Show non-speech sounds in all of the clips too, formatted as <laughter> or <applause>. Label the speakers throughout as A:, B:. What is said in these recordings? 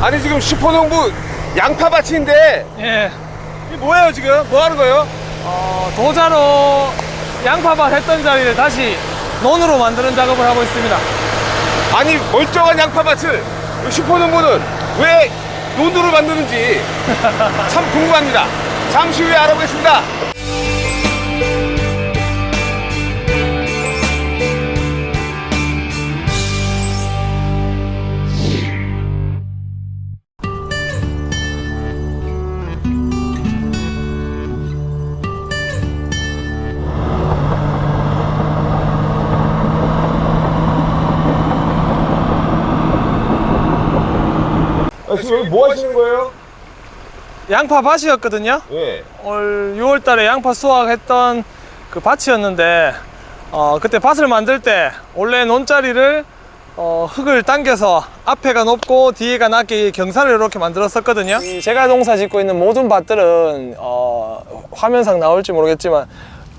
A: 아니 지금 슈퍼농부 양파밭인데
B: 예.
A: 이게 뭐예요 지금? 뭐 하는 거예요?
B: 어, 도자로 양파밭 했던 자리를 다시 논으로 만드는 작업을 하고 있습니다.
A: 아니 멀쩡한 양파밭을 이 슈퍼농부는 왜 논두를 만드는지 참 궁금합니다. 잠시 후에 알아보겠습니다. 아, 지금 여기 뭐 하시는 거예요?
B: 양파 밭이었거든요.
A: 예.
B: 올 6월 달에 양파 수확했던 그 밭이었는데 어, 그때 밭을 만들 때 원래 논자리를 어, 흙을 당겨서 앞에가 높고 뒤에가 낮게 경사를 이렇게 만들었었거든요 이 제가 농사 짓고 있는 모든 밭들은 어, 화면상 나올지 모르겠지만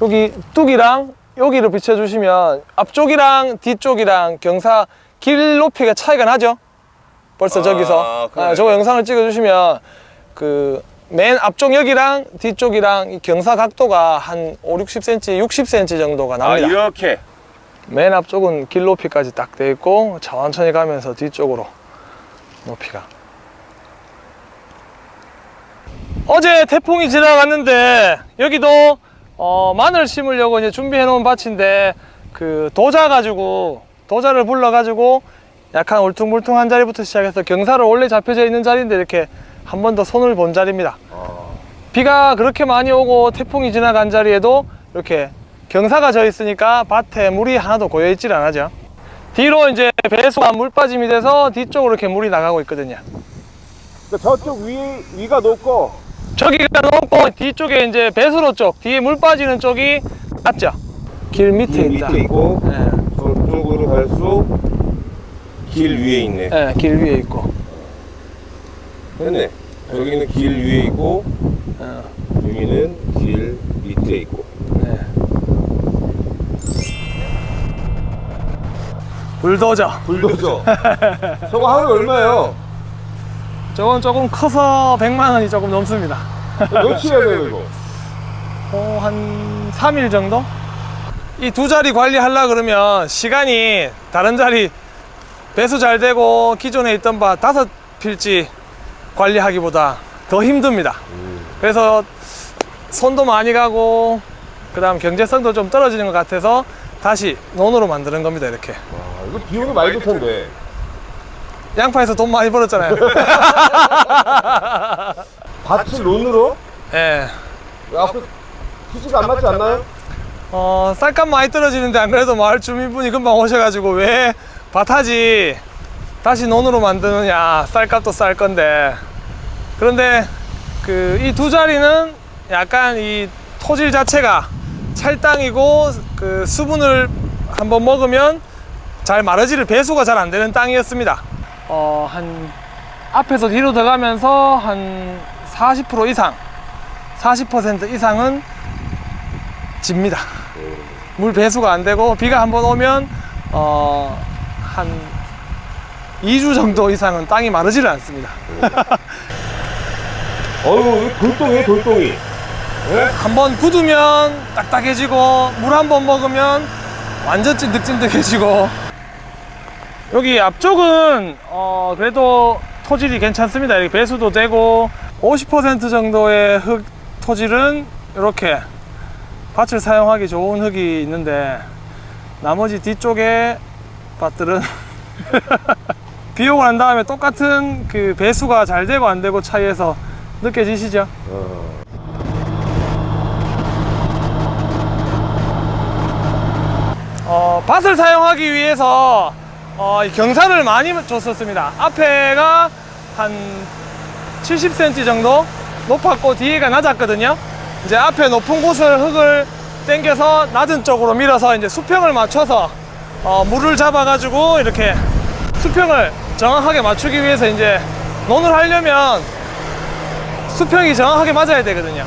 B: 여기 뚝이랑 여기를 비춰주시면 앞쪽이랑 뒤쪽이랑 경사 길 높이가 차이가 나죠 벌써
A: 아,
B: 저기서
A: 그러네.
B: 아, 저거 영상을 찍어주시면 그 맨 앞쪽 여기랑 뒤쪽이랑 이 경사 각도가 한 5, 60cm, 60cm 정도가
A: 아
B: 납니다.
A: 이렇게.
B: 맨 앞쪽은 길 높이까지 딱 돼 있고 천천히 가면서 뒤쪽으로 높이가. 어제 태풍이 지나갔는데 여기도 어, 마늘 심으려고 이제 준비해 놓은 밭인데 그 도자 가지고 도자를 불러 가지고 약간 울퉁불퉁한 자리부터 시작해서 경사로 원래 잡혀져 있는 자리인데 이렇게 한 번 더 손을 본 자리입니다. 비가 그렇게 많이 오고 태풍이 지나간 자리에도 이렇게 경사가 져 있으니까 밭에 물이 하나도 고여 있질 않아죠. 뒤로 이제 배수가 물 빠짐이 돼서 뒤쪽으로 이렇게 물이 나가고 있거든요.
A: 그러니까 저쪽 위 위가 높고
B: 저기가 높고 뒤쪽에 이제 배수로 쪽 뒤에 물 빠지는 쪽이 낮죠. 길 밑에
A: 길
B: 있다.
A: 밑에 있고
B: 예,
A: 저쪽으로 갈수록 길 위에 있네.
B: 예, 길 위에 있고.
A: 됐네. 여기는 길 위에 있고
B: 어,
A: 여기는 길 밑에 있고.
B: 네. 불도저.
A: 불도저. <laughs> 저거 하루에 얼마예요?
B: 저건 조금 커서 100만 원이 조금 넘습니다.
A: 며칠 해야 돼요 이거?
B: 어, 한 3일 정도? 이 두 자리 관리하려 그러면 시간이 다른 자리 배수 잘 되고 기존에 있던 밭 다섯 필지 관리하기보다 더 힘듭니다. 그래서 손도 많이 가고 그 다음 경제성도 좀 떨어지는 것 같아서 다시 논으로 만드는 겁니다 이렇게
A: 와 이거 비용이 많이 들 텐데.
B: 양파에서 돈 많이 벌었잖아요 <laughs>
A: 밭을 논으로?
B: 예.
A: 왜 앞에 수지가 안 맞지 않나요?
B: 어, 쌀값 많이 떨어지는데 안 그래도 마을 주민분이 금방 오셔가지고 왜 밭하지 다시 논으로 만드느냐 쌀값도 쌀 건데 그런데 그 이 두 자리는 약간 이 토질 자체가 찰땅이고 그 수분을 한번 먹으면 잘 마르지를 배수가 잘 안 되는 땅이었습니다 어, 한 앞에서 뒤로 들어가면서 한 40% 이상 40% 이상은 집니다. 물 배수가 안 되고 비가 한번 오면 어, 한 2주 정도 이상은 땅이 마르지를 않습니다. <laughs>
A: 이거 돌덩이 돌덩이. 예?
B: 한번 굳으면 딱딱해지고 물 한 번 먹으면 완전 찐득찐득해지고 여기 앞쪽은 어, 그래도 토질이 괜찮습니다. 이렇게 배수도 되고 50% 정도의 흙 토질은 이렇게 밭을 사용하기 좋은 흙이 있는데 나머지 뒤쪽에 밭들은 비 오고 난 다음에 똑같은 그 배수가 잘 되고 안 되고 차이에서 느껴지시죠? 어, 밭을 사용하기 위해서 어, 이 경사를 많이 줬었습니다. 앞에가 한 70cm 정도 높았고 뒤에가 낮았거든요. 이제 앞에 높은 곳을 흙을 당겨서 낮은 쪽으로 밀어서 이제 수평을 맞춰서 어, 물을 잡아가지고 이렇게 수평을 정확하게 맞추기 위해서 이제 논을 하려면 수평이 정확하게 맞아야 되거든요.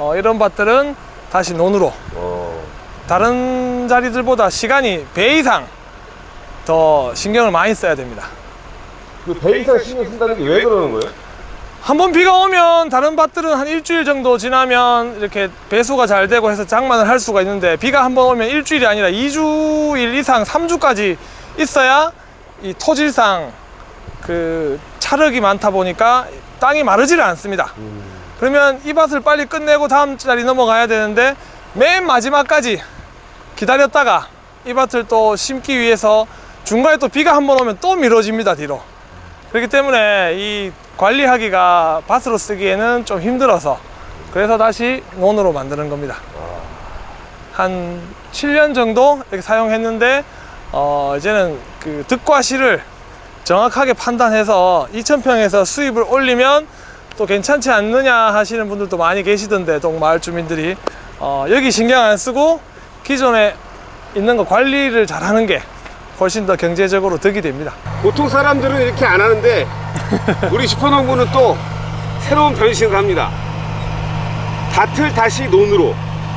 B: 어, 이런 밭들은 다시 논으로
A: 어.
B: 다른 자리들보다 시간이 배 이상 더 신경을 많이 써야 됩니다.
A: 그배 이상 신경 쓴다는 게 왜 그러는 거예요?
B: 한 번 비가 오면 다른 밭들은 한 일주일 정도 지나면 이렇게 배수가 잘 되고 해서 장만을 할 수가 있는데 비가 한 번 오면 일주일이 아니라 2주일 이상 3주까지 있어야 이 토질상 그 차력이 많다 보니까 땅이 마르지를 않습니다. 그러면 이 밭을 빨리 끝내고 다음 자리 넘어가야 되는데 맨 마지막까지 기다렸다가 이 밭을 또 심기 위해서 중간에 또 비가 한 번 오면 또 미뤄집니다 뒤로. 그렇기 때문에 이 관리하기가 밭으로 쓰기에는 좀 힘들어서 그래서 다시 논으로 만드는 겁니다. 한 7년 정도 이렇게 사용했는데 어 이제는 그 득과 실을 정확하게 판단해서 2,000평에서 수입을 올리면 또 괜찮지 않느냐 하시는 분들도 많이 계시던데 동 마을 주민들이 어, 여기 신경 안 쓰고 기존에 있는 거 관리를 잘 하는 게 훨씬 더 경제적으로 득이 됩니다.
A: 보통 사람들은 이렇게 안 하는데 <laughs> 우리 슈퍼농부는 또 새로운 변신을 합니다. 밭을 다시 논으로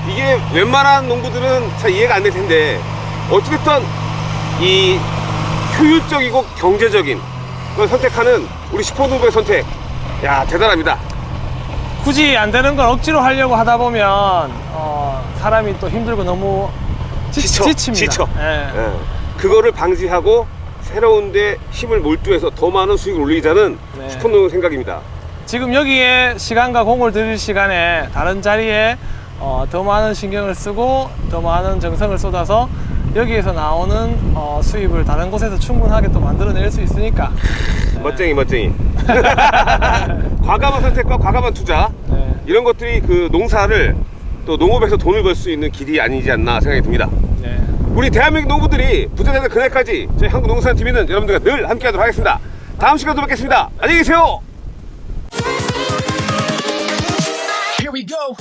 A: 이게 웬만한 농부들은 잘 이해가 안 될 텐데 어찌됐든 이 효율적이고 경제적인 걸 선택하는 우리 슈퍼농부의 선택 야 대단합니다.
B: 굳이 안 되는 걸 억지로 하려고 하다 보면 어, 사람이 또 힘들고 너무 지,
A: 지쳐,
B: 지칩니다.
A: 지쳐.
B: 예.
A: 예. 그거를 방지하고 새로운 데 힘을 몰두해서 더 많은 수익을 올리자는
B: 네.
A: 슈퍼농의 생각입니다.
B: 지금 여기에 시간과 공을 들일 시간에 다른 자리에 어, 더 많은 신경을 쓰고 더 많은 정성을 쏟아서 여기에서 나오는 어, 수입을 다른 곳에서 충분하게 또 만들어낼 수 있으니까 <laughs>
A: 멋쟁이 멋쟁이. <laughs> 과감한 선택과 과감한 투자
B: 네.
A: 이런 것들이 그 농사를 또 농업에서 돈을 벌 수 있는 길이 아니지 않나 생각이 듭니다.
B: 네.
A: 우리 대한민국 농부들이 부자 되는 그날까지 저희 한국농산TV는 여러분들과 늘 함께 하도록 하겠습니다. 다음 시간에 또 뵙겠습니다. 안녕히 계세요.
C: Here we go.